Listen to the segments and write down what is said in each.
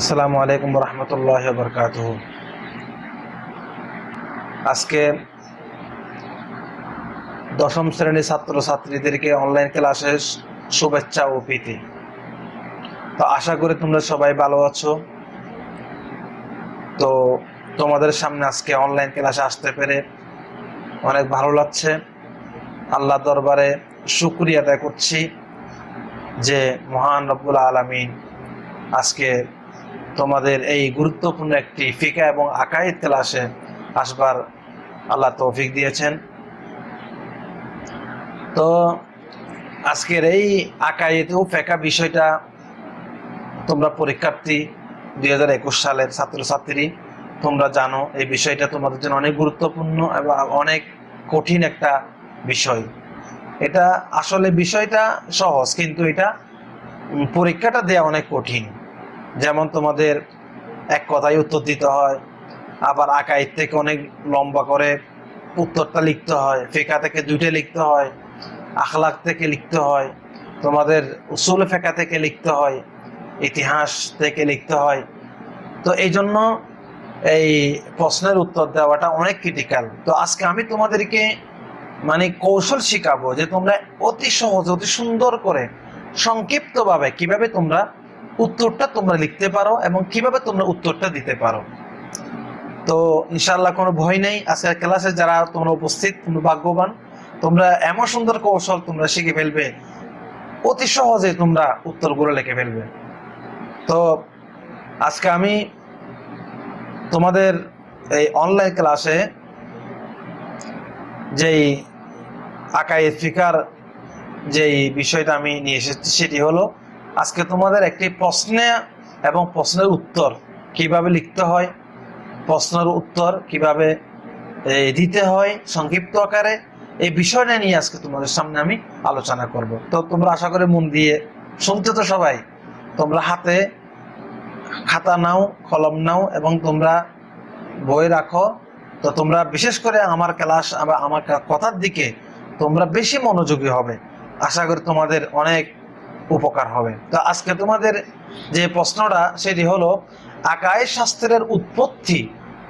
আসসালামু আলাইকুম রহমতুল্লাহ বরকাত আজকে দশম শ্রেণির ছাত্র ছাত্রীদেরকে অনলাইন ক্লাসের শুভেচ্ছা ও প্রীতি। তো আশা করি তোমরা সবাই ভালো আছো। তো তোমাদের সামনে আজকে অনলাইন ক্লাসে আসতে পেরে অনেক ভালো লাগছে। আল্লাহ দরবারে শুক্রিয়া আদায় করছি যে মহান রব্বুল আলমিন আজকে তোমাদের এই গুরুত্বপূর্ণ একটি ফিকা এবং আকাইদ ক্লাসে আসবার আল্লাহ তৌফিক দিয়েছেন। তো আজকের এই আকাইদ ও ফেকা বিষয়টা তোমরা পরীক্ষার্থী দুই হাজার একুশ সালের ছাত্রছাত্রী, তোমরা জানো এই বিষয়টা তোমাদের জন্য অনেক গুরুত্বপূর্ণ এবং অনেক কঠিন একটা বিষয়। এটা আসলে বিষয়টা সহজ, কিন্তু এটা পরীক্ষাটা দেওয়া অনেক কঠিন। যেমন তোমাদের এক কথায় উত্তর দিতে হয়, আবার আকাইদ থেকে অনেক লম্বা করে উত্তরটা লিখতে হয়, ফেকা থেকে দুইটা লিখতে হয় আখলাক থেকে লিখতে হয়, তোমাদের উসুল ফেকা থেকে লিখতে হয়, ইতিহাস থেকে লিখতে হয়। তো এই জন্য এই প্রশ্নের উত্তর দেওয়াটা অনেক ক্রিটিক্যাল তো আজকে আমি তোমাদেরকে মানে কৌশল শিখাবো যে তোমরা অতি সহজ, অতি সুন্দর করে সংক্ষিপ্তভাবে কীভাবে তোমরা উত্তরটা তোমরা লিখতে পারো এবং কীভাবে তোমরা উত্তরটা দিতে পারো। তো ইনশাল্লাহ কোনো ভয় নেই। আজকের ক্লাসে যারা তোমরা উপস্থিত, তোমরা ভাগ্যবান, তোমরা এমন সুন্দর কৌশল তোমরা শিখে ফেলবে, অতি সহজে তোমরা উত্তরগুলো লিখে ফেলবে। তো আজকে আমি তোমাদের এই অনলাইন ক্লাসে যেই আকাই ফিকার যেই বিষয়টা আমি নিয়ে এসেছি, সেটি হলো আজকে তোমাদের একটি প্রশ্নে এবং প্রশ্নের উত্তর কীভাবে লিখতে হয়, প্রশ্নের উত্তর কীভাবে দিতে হয় সংক্ষিপ্ত আকারে, এই বিষয়টা নিয়ে আজকে তোমাদের সামনে আমি আলোচনা করব। তো তোমরা আশা করে মন দিয়ে শুনতে তো সবাই, তোমরা হাতে খাতা নাও, কলম নাও এবং তোমরা বই রাখো। তো তোমরা বিশেষ করে আমার ক্লাস আমার কথার দিকে তোমরা বেশি মনোযোগী হবে। আশা করি তোমাদের অনেক উপকার হবে। তো আজকে তোমাদের যে প্রশ্নটা, সেটি হলো, আকায় শাস্ত্রের উৎপত্তি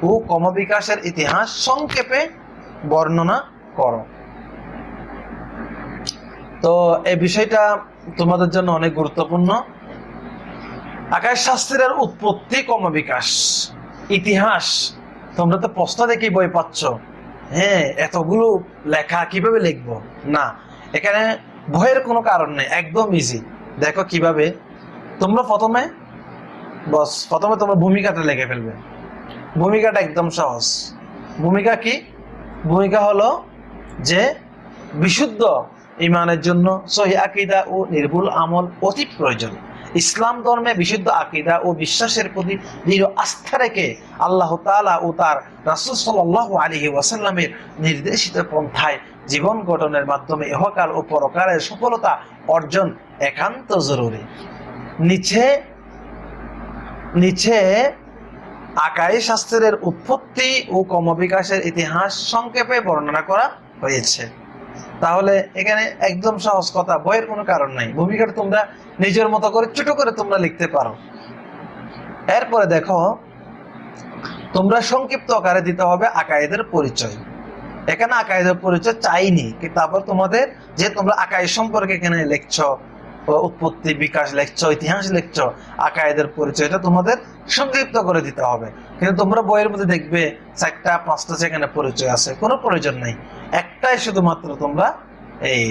ও ক্রমবিকাশের ইতিহাস সংক্ষেপে বর্ণনা করো। তো এই বিষয়টা তোমাদের জন্য অনেক গুরুত্বপূর্ণ। আকাশ শাস্ত্রের উৎপত্তি, ক্রমবিকাশ, ইতিহাস, তোমরা তো প্রশ্ন দেখে বই পাচ্ছ। হ্যাঁ এতগুলো লেখা কীভাবে লিখব? না, এখানে ভয়ের কোনো কারণ নেই, একদম ইজি দেখো কীভাবে, তোমরা প্রথমে বস প্রথমে তোমরা ভূমিকাটা লিখে ফেলবে। ভূমিকাটা একদম সহজ। ভূমিকা কি? ভূমিকা হলো যে বিশুদ্ধ ইমানের জন্য সহি আকিদা ও নির্ভুল আমল অতি প্রয়োজন। ইসলাম ধর্মে বিশুদ্ধ আকিদা ও বিশ্বাসের প্রতি দৃঢ় আস্থা রেখে আল্লাহ তাআলা ও তার রাসূল সাল্লাল্লাহু আলাইহি ওয়াসাল্লামের নির্দেশিত পন্থায় জীবন গঠনের মাধ্যমে ইহকাল ও পরকালের সফলতা অর্জন একান্ত জরুরি। নিচে নিচে আকাই শাস্ত্রের উৎপত্তি ও ক্রমবিকাশের ইতিহাস সংক্ষেপে বর্ণনা করা হয়েছে। তাহলে এখানে একদম সহজ কথা, বইয়ের কোনো কারণ নাই। ভূমিকাটা তোমরা নিজের মতো করে, ছোট করে তোমরা লিখতে পারো। এরপরে দেখো, তোমরা সংক্ষিপ্ত আকারে দিতে হবে আকায়েদের পরিচয়। এখানে আকায়েদের পরিচয় চাইনি তারপর তোমাদের যে তোমরা আকায় সম্পর্কে এখানে লিখছো উৎপত্তি, বিকাশ লেখছ, ইতিহাস লিখছো আকায়েদের পরিচয়টা তোমাদের সংক্ষিপ্ত করে দিতে হবে। কিন্তু তোমরা বইয়ের মধ্যে দেখবে, চারটা, পাঁচটা সেখানে পরিচয় আছে, কোনো প্রয়োজন নেই। একটাই শুধুমাত্র তোমরা এই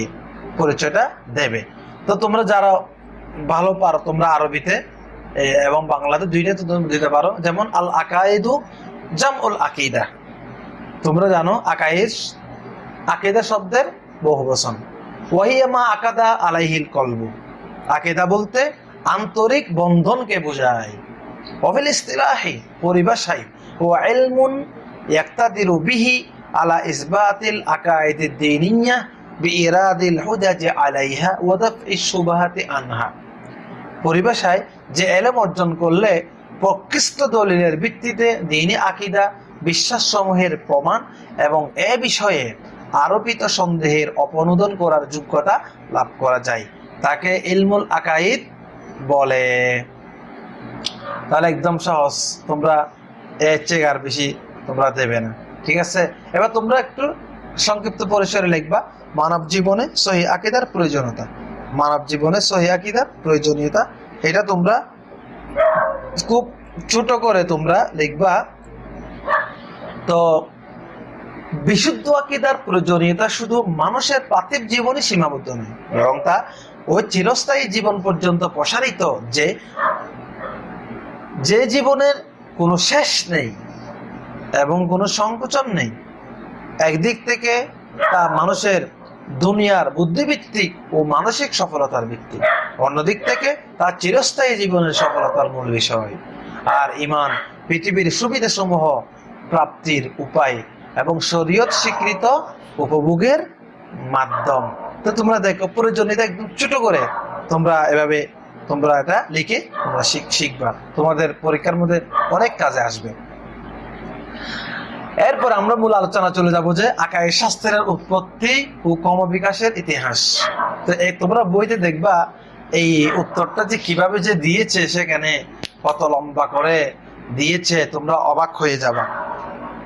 পরিচয়টা দেবে। তো তোমরা যারা ভালো পারো, তোমরা আরবিতে এবং বাংলাতে দুইটা তো তোমরা দিতে পারো। যেমন আল আকাইদু জাম উল আকিদা। তোমরা জানো আকাইশ, আকেদা শব্দের বহু বচন ওয়াহিয়ামা আকাদা আলাইহিল কলবু। আকেদা বলতে আন্তরিক বন্ধনকে বোঝায়। অফিল ইস্তিলাহি, পরিভাষায় ও ইলমুন ইয়াক্তাদিরু বিহি আলা ইসবাতিল আকাইদিদ দীনিয়া বিইরাদিল হুজাজ আলাইহা ওয়া দাফই শুবহাতি আনহা। পরিভাষায় যে এলেম অর্জন করলে প্রকৃষ্ট দলিলের ভিত্তিতে দিনী আকিদা বিশ্বাসসমূহের প্রমাণ এবং এ বিষয়ে আরোপিত সন্দেহের অপনোদন করার যোগ্যতা লাভ করা যায়। তাকে ইলমুল আকাইদ বলে। তাহলে একদম সহজ। তোমরা এর চেয়ে আর বেশি তোমরা দেবে না। ঠিক আছে? এবার তোমরা একটু সংক্ষিপ্ত পরিসরে লিখবা। মানব জীবনে সহি আকিদার প্রয়োজনীয়তা। মানব জীবনে সহি আকিদার প্রয়োজনীয়তা। এটা তোমরা খুব ছোট করে তোমরা লিখবা। তো বিশুদ্ধ আকিদার প্রয়োজনীয়তা শুধু মানুষের পার্থিব জীবনে সীমাবদ্ধ নয়, বরং তা ওই চিরস্থায়ী জীবন পর্যন্ত প্রসারিত যে যে জীবনের কোনো শেষ নেই এবং কোনো সংকোচন নেই। একদিক থেকে তা মানুষের দুনিয়ার বুদ্ধিভিত্তিক ও মানসিক সফলতার ভিত্তি। অন্যদিক থেকে, তার চিরস্থায়ী জীবনের সফলতার মূল বিষয়। আর ইমান পৃথিবীর সুবিধাসমূহ, প্রাপ্তির উপায় এবং শরীয়ত স্বীকৃত উপভোগের মাধ্যম। তো তোমরা দেখো, প্রয়োজনীয়তা একদম ছোট করে তোমরা এভাবে তোমরা এটা লিখে তোমরা শিখ- শিখবা। তোমাদের পরীক্ষার মধ্যে অনেক কাজে আসবে। এরপর আমরা মূল আলোচনা চলে যাব যে আকাশের শাস্ত্রের উৎপত্তি ও ক্রমবিকাশের ইতিহাস। তো এই তোমরা বইতে দেখবা, এই উত্তরটা যে কীভাবে যে দিয়েছে সেখানে কত লম্বা করে দিয়েছে, তোমরা অবাক হয়ে যাবা।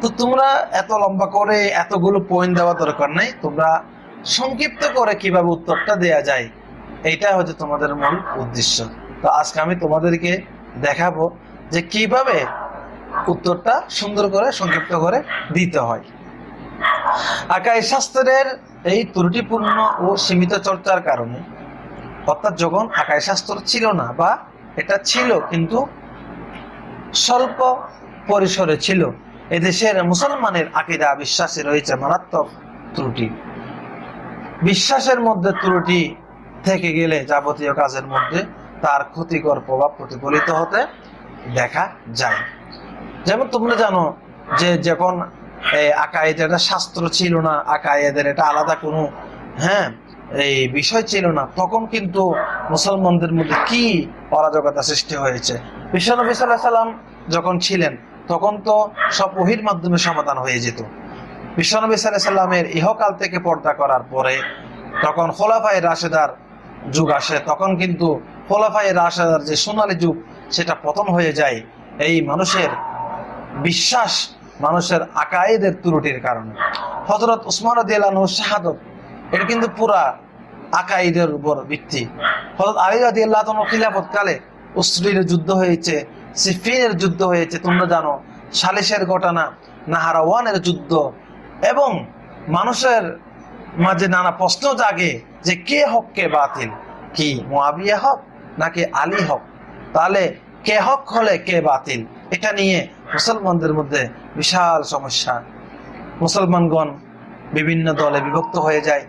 তো তোমরা এত লম্বা করে এতগুলো পয়েন্ট দেওয়া দরকার নাই, তোমরা সংক্ষিপ্ত করে কীভাবে উত্তরটা দেয়া যায়, এইটা হচ্ছে তোমাদের মূল উদ্দেশ্য। তো আজকে আমি তোমাদেরকে দেখাবো যে কীভাবে উত্তরটা সুন্দর করে সংক্ষিপ্ত করে দিতে হয়। আকাশ শাস্ত্রের এই ত্রুটিপূর্ণ ও সীমিত চর্চার কারণে, অর্থাৎ যখন আকাশ শাস্ত্র ছিল না বা এটা ছিল কিন্তু স্বল্প পরিসরে ছিল, এদেশের মুসলমানের আকিদা বিশ্বাসে রয়েছে মারাত্মক ত্রুটি। বিশ্বাসের মধ্যে ত্রুটি থেকে গেলে যাবতীয় কাজের মধ্যে তার ক্ষতিকর প্রভাব প্রতিফলিত হতে দেখা যায়। যেমন তোমরা জানো যে যখন আকায়েদের একটা শাস্ত্র ছিল না আকায়েদের এটা আলাদা কোনো হ্যাঁ এই বিষয় ছিল না, তখন কিন্তু মুসলমানদের মধ্যে কি অরাজকতা সৃষ্টি হয়েছে? বিশ্বনবী সাল্লাহ সাল্লাম যখন ছিলেন, তখন তো সব ওহির মাধ্যমে সমাধান হয়ে যেত। বিশ্বনবী সাল্লাহ সাল্লামের ইহকাল থেকে পর্দা করার পরে, তখন খোলাফাই রাশেদার যুগ আসে, তখন কিন্তু খোলাফাই রাশেদার যে সোনালী যুগ, সেটা পতন হয়ে যায়। এই মানুষের বিশ্বাস মানুষের আকায়েদের ত্রুটির কারণে। হজরত উসমান দিয়ালানহ শাহাদত, এটা কিন্তু পুরা আকাইদের উপর ভিত্তি। হজরত আলী রাদি আল্লাহ খিলাফত কালে উসরির যুদ্ধ হয়েছে, সিফিনের যুদ্ধ হয়েছে, তোমরা জানো, সালিশের ঘটনা নাহারাওয়ানের যুদ্ধ, এবং মানুষের মাঝে নানা প্রশ্ন জাগে যে কে হক, কে বাতিল? কি মোয়াবিয়া হক নাকি আলী হক? তাহলে কে হক হলে কে বাতিল? এটা নিয়ে মুসলমানদের মধ্যে বিশাল সমস্যা। মুসলমানগণ বিভিন্ন দলে বিভক্ত হয়ে যায়।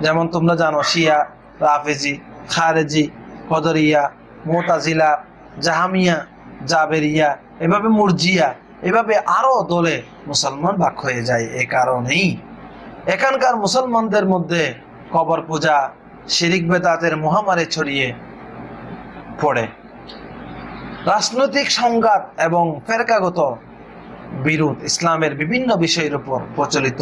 যেমন তোমরা জানো, শিয়া, রাফেজি, খারেজি, কদরিয়া, মোতাজিলা, জাহামিয়া, জাবেরিয়া, এভাবে মুরজিয়া, এভাবে আরও দলে মুসলমান ভাগ হয়ে যায় এ কারণেই। এখানকার মুসলমানদের মধ্যে কবর পূজা, শিরিক বেদাতের মহামারী ছড়িয়ে পড়ে। রাজনৈতিক সংঘাত এবং ফেরকাগত বিরোধ ইসলামের বিভিন্ন বিষয়ের উপর প্রচলিত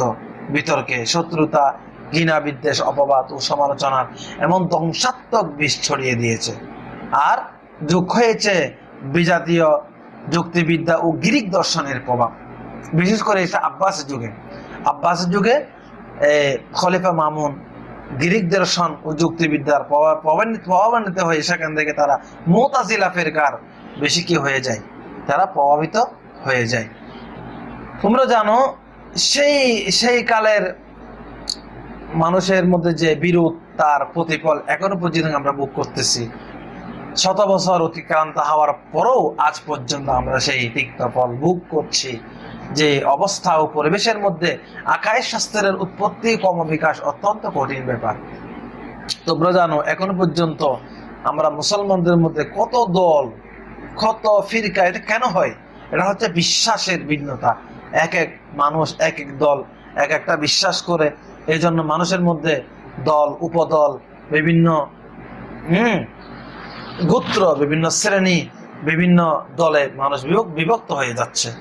বিতর্কে শত্রুতা, ঘৃণা বিদ্বেষ, অপবাদ ও সমালোচনার এমন ধ্বংসাত্মক বিষ ছড়িয়ে দিয়েছে। আর যোগ হয়েছে বিজাতীয় যুক্তিবিদ্যা ও গ্রিক দর্শনের প্রভাব। বিশেষ করে এটা আব্বাস যুগে। আব্বাস যুগে খলিফা মামুন গ্রিক দর্শন ও যুক্তিবিদ্যার প্রভাব প্রভাবান্বিত হয়ে সেখান থেকে তারা মোতাজিলা ফেরকার বেশি কি হয়ে যায়? তারা প্রভাবিত হয়ে যায়। তোমরা জানো, সেই সেই কালের মানুষের মধ্যে যে বিরোধ তার প্রতিফল এখনও পর্যন্ত আমরা ভোগ করতেছি। শত বছর অতিক্রান্ত হওয়ার পরেও আজ পর্যন্ত আমরা সেই তিক্ত ফল ভোগ করছি। যে অবস্থা ও পরিবেশের মধ্যে আকাশ শাস্ত্রের উৎপত্তি কম বিকাশ অত্যন্ত কঠিন ব্যাপার। তোমরা জানো, এখনও পর্যন্ত আমরা মুসলমানদের মধ্যে কত দল কত ফিরকা, এটা কেন হয়? এটা হচ্ছে বিশ্বাসের ভিন্নতা। এক এক মানুষ, এক এক দল, এক একটা বিশ্বাস করে। এই জন্য মানুষের মধ্যে দল, উপদল, বিভিন্ন, হম, গোত্র, বিভিন্ন শ্রেণি, বিভিন্ন দলে মানুষ বিভক- বিভক্ত হয়ে যাচ্ছে।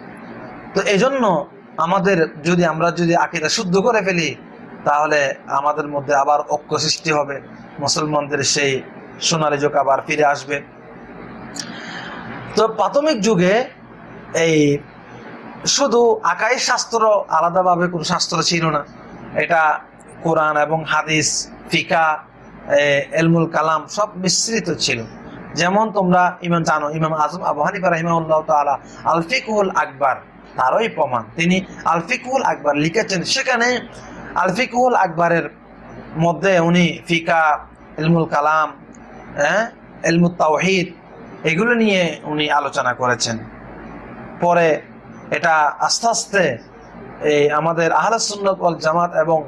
তো এই জন্য আমাদের যদি আমরা যদি আকিদা শুদ্ধ করে ফেলি, তাহলে আমাদের মধ্যে আবার ঐক্য সৃষ্টি হবে। মুসলমানদের সেই সোনালি যুগ আবার ফিরে আসবে। তো প্রাথমিক যুগে এই শুধু আকাই শাস্ত্র আলাদাভাবে কোনো শাস্ত্র ছিল না। এটা কোরআন এবং হাদিস, ফিকা এলমুল কালাম সব মিশ্রিত ছিল। যেমন তোমরা ইমাম জানো, ইমাম আজম আবু হানিফা রাহিমাহুল্লাহ তাআলা আল ফিকহুল আকবার, তারই প্রমাণ। তিনি আল ফিকহুল আকবার লিখেছেন। সেখানে আলফিকুল আকবরের মধ্যে উনি ফিকা, এলমুল কালাম হ্যাঁ এলমুল তাওহিদ এগুলো নিয়ে উনি আলোচনা করেছেন। পরে এটা আস্তে আস্তে এই আমাদের আহলে সুন্নত জামাত এবং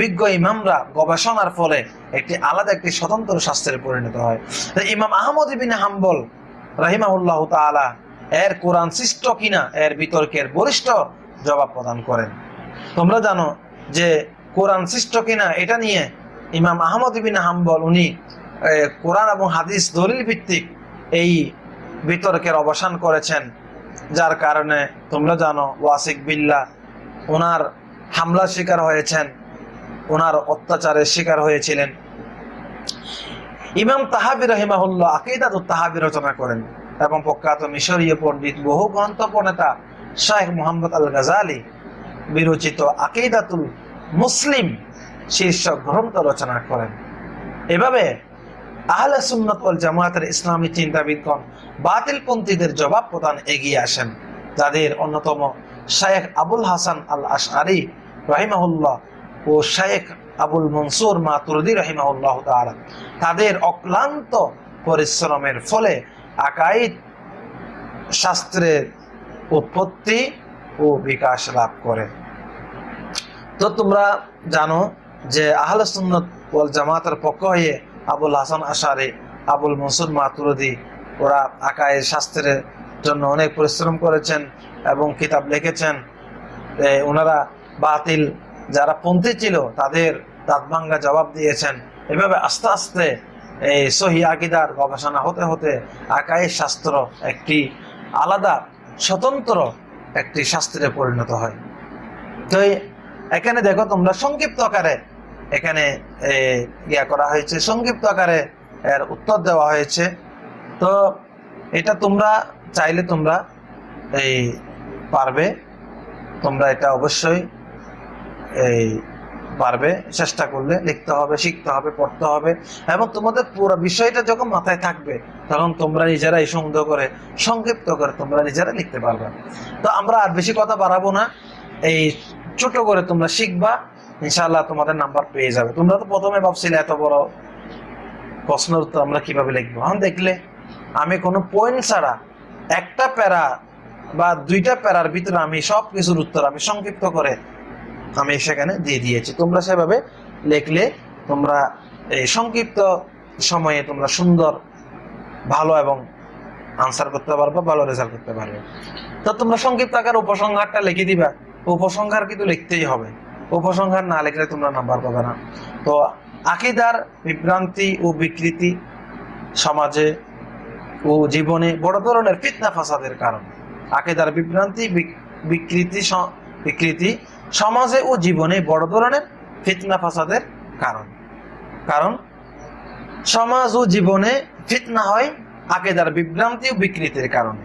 বিজ্ঞ ইমামরা গবেষণার ফলে একটি আলাদা একটি স্বতন্ত্র শাস্ত্রে পরিণত হয়। ইমাম আহমদ ইবিন হাম্বল রাহিমাহুল্লাহ তাআলা এর কোরআন সৃষ্ট কিনা, এর বিতর্কের বরিষ্ঠ জবাব প্রদান করেন। তোমরা জানো যে কোরআন সৃষ্ট কিনা, এটা নিয়ে ইমাম আহমদ ইবিন হাম্বল উনি কোরআন এবং হাদিস দলিল ভিত্তিক এই বিতর্কের অবসান করেছেন, যার কারণে তোমরা জানো ওয়াসিক বিল্লা ওনার হামলার শিকার হয়েছেন, ওনার অত্যাচারের শিকার হয়েছিলেন। ইমাম তাহাবি রহিমাহুল্লাহ আকিদাত তাহাবি রচনা করেন এবং প্রখ্যাত মিশরীয় পণ্ডিত, বহু গ্রন্থ প্রণেতা শাহেখ মোহাম্মদ আল গাজালি বিরচিত আকিদাতুল মুসলিম শীর্ষক গ্রন্থ রচনা করেন। এভাবে আহলে সুন্নত ওয়াল জামায়াতের ইসলামী চিন্তাবিদগণ বাতিলপন্থীদের জবাব প্রদান এগিয়ে আসেন। যাদের অন্যতম শায়েখ আবুল হাসান আল আশআরি রাহিমাহুল্লাহ ও শায়েখ আবুল মনসুর মাতুরদি রাহিমাহুল্লাহ তাআলা তাদের অক্লান্ত পরিশ্রমের ফলে আকাইদ শাস্ত্রের উৎপত্তি ও বিকাশ লাভ করে। তো তোমরা জানো যে আহলে সুন্নত ওয়াল জামাতের পক্ষ হয়ে আবুল হাসান আশারি, আবুল মনসুর মাতুরদি, ওরা আকায় শাস্ত্রের জন্য অনেক পরিশ্রম করেছেন এবং কিতাব লিখেছেন। ওনারা বাতিল, যারা পন্থী ছিল, তাদের দাঁতভাঙ্গা জবাব দিয়েছেন। এভাবে আস্তে আস্তে এই সহি আকিদার গবেষণা হতে হতে আকায় শাস্ত্র একটি আলাদা, স্বতন্ত্র একটি শাস্ত্রে পরিণত হয়। তো এখানে দেখো তোমরা সংক্ষিপ্ত আকারে এখানে ইয়া করা হয়েছে। সংক্ষিপ্ত আকারে এর উত্তর দেওয়া হয়েছে। তো এটা তোমরা চাইলে তোমরা এই পারবে। তোমরা এটা অবশ্যই এই পারবে। চেষ্টা করলে লিখতে হবে, শিখতে হবে, পড়তে হবে। এবং তোমাদের পুরো বিষয়টা যখন মাথায় থাকবে, তখন তোমরা নিজেরাই সংগ্রহ করে, সংক্ষিপ্ত করে তোমরা নিজেরা লিখতে পারবে। তো আমরা আর বেশি কথা বাড়াবো না। এই ছোট করে তোমরা শিখবা। ইনশাআল্লাহ তোমাদের নাম্বার পেয়ে যাবে। তোমরা তো প্রথমে ভাবছিলে এত বড় প্রশ্নের উত্তর আমরা কীভাবে লিখব? এখন দেখলে আমি কোনো পয়েন্ট ছাড়া একটা প্যারা বা দুইটা প্যারার ভিতরে আমি সব কিছুর উত্তর আমি সংক্ষিপ্ত করে আমি সেখানে দিয়ে দিয়েছি। তোমরা সেভাবে লিখলে তোমরা এই সংক্ষিপ্ত সময়ে তোমরা সুন্দর, ভালো এবং আনসার করতে পারবে, ভালো রেজাল্ট করতে পারবে। তো তোমরা সংক্ষিপ্ত আকার উপসংহারটা লিখে দিবা। উপসংহার কিন্তু লিখতেই হবে। উপসংহার না লিখলে তোমরা নাম্বার পাবে না। তো আকিদার বিভ্রান্তি ও বিকৃতি সমাজে ও জীবনে বড় ধরনের ফিতনা ফাসাদের কারণ। আকিদার বিভ্রান্তি বিকৃতি বিকৃতি সমাজে ও জীবনে বড় ধরনের ফিতনা ফাসাদের কারণ। কারণ সমাজ ও জীবনে ফিতনা হয় আকিদার বিভ্রান্তি ও বিকৃতির কারণে।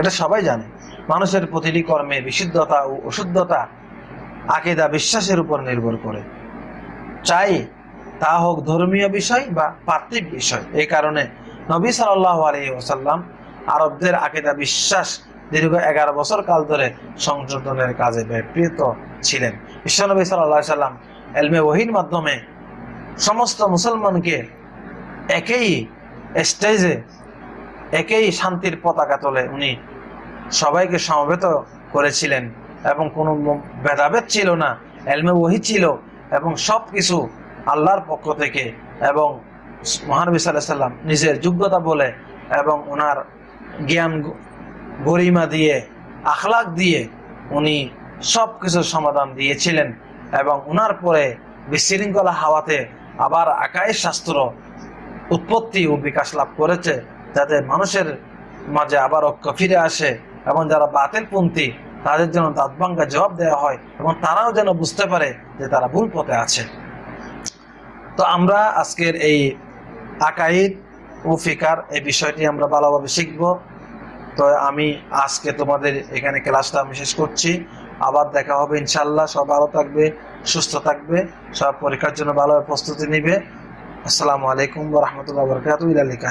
এটা সবাই জানে। মানুষের প্রতিটি কর্মে বিশুদ্ধতা ও অশুদ্ধতা আকিদা বিশ্বাসের উপর নির্ভর করে। চাই তা হোক ধর্মীয় বিষয় বা পার্থিব বিষয়। এই কারণে নবী সাল্লাহ আলী ওসাল্লাম আরবদের আকিদা বিশ্বাস দীর্ঘ এগারো বছর কাল ধরে সংশোধনের কাজে ব্যাপৃত ছিলেন। বিশ্বনবী সাল্লাহ সাল্লাম এলমে ওহির মাধ্যমে সমস্ত মুসলমানকে একই স্টেজে একই শান্তির পতাকা তোলে উনি সবাইকে সমবেত করেছিলেন। এবং কোনো ভেদাভেদ ছিল না, এলমে ওহি ছিল এবং সব কিছু আল্লাহর পক্ষ থেকে এবং মহানবী সাল্লাহ সাল্লাম নিজের যোগ্যতা বলে এবং ওনার জ্ঞান গরিমা দিয়ে, আখলাক দিয়ে উনি সব কিছুর সমাধান দিয়েছিলেন এবং ওনার পরে বিশৃঙ্খলা হাওয়াতে আবার আকাশ শাস্ত্র উৎপত্তি ও বিকাশ লাভ করেছে যাতে মানুষের মাঝে আবার ঐক্য ফিরে আসে এবং যারা বাতিলপন্থী তাদের যেন দাঁতভাঙ্গা জবাব দেওয়া হয় এবং তারাও যেন বুঝতে পারে যে তারা ভুল পথে আছে। তো আমরা আজকের এই আকাইদ ও ফিকার এই বিষয়টি আমরা ভালোভাবে শিখব। তো আমি আজকে তোমাদের এখানে ক্লাসটা আমি শেষ করছি। আবার দেখা হবে ইনশাল্লাহ সব ভালো থাকবে, সুস্থ থাকবে, সব পরীক্ষার জন্য ভালোভাবে প্রস্তুতি নিবে। আসসালামু আলাইকুম রহমতুল্লাহ বরকাত ইলালিকা